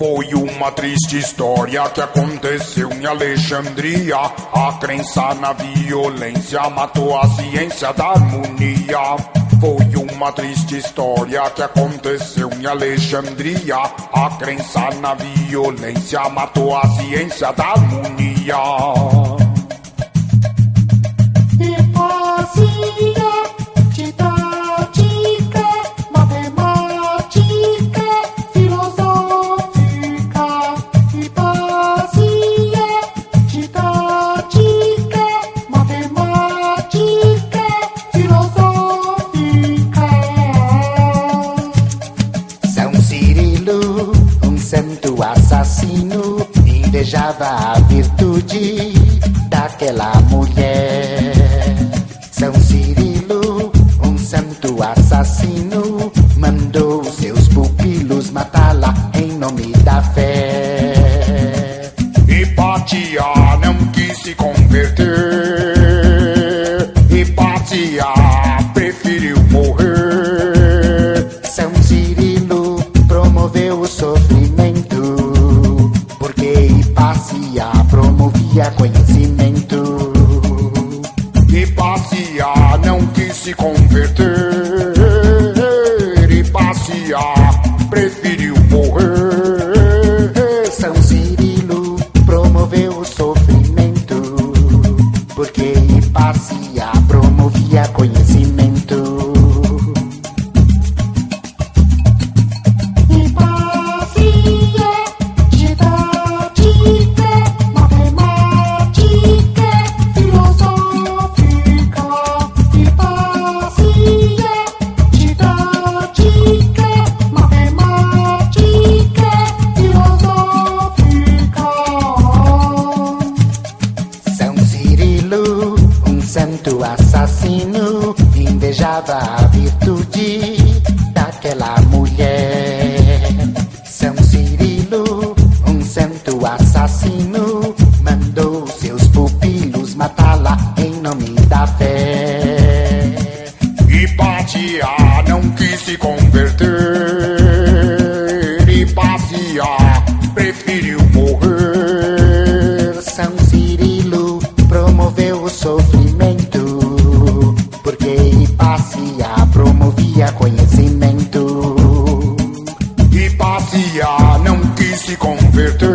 Foi uma triste história que aconteceu em Alexandria. A crença na violência matou a ciência da harmonia. Foi uma triste história que aconteceu em Alexandria. A crença na violência matou a ciência da harmonia. A virtude daquela mulher. São Cirilo, um santo assassino, mandou seus pupilos matá-la em nome da fé. Hipatia não quis se converter. Hipatia promovia conhecimento. Hipácia não quis se converter. Hipácia preferiu morrer. São Cirilo promoveu o sofrimento. Porque Hipácia promovia conhecimento. Santo assassino invejava a virtude daquela mulher. São Cirilo, um santo assassino,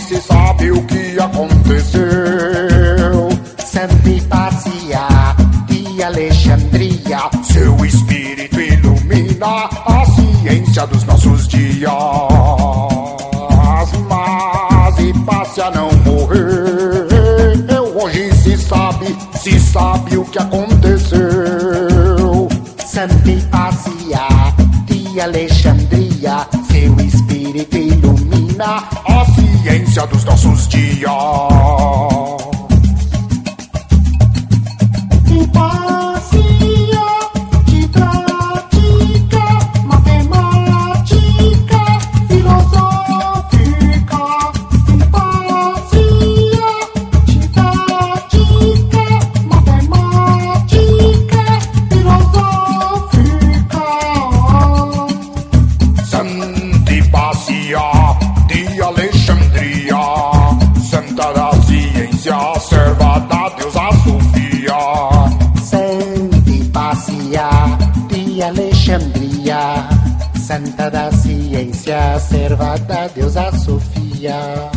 se sabe o que aconteceu. Santa Hipácia de Alexandria, seu espírito ilumina a ciência dos nossos dias. Mas Hipácia não morreu. Hoje se sabe, se sabe o que aconteceu. Santa Hipácia de Alexandria, seu espírito ilumina a ciência dos nossos dias. Serva da deusa Sofia. Santa Hipácia de Alexandria, Santa da ciência, serva da deusa Sofia.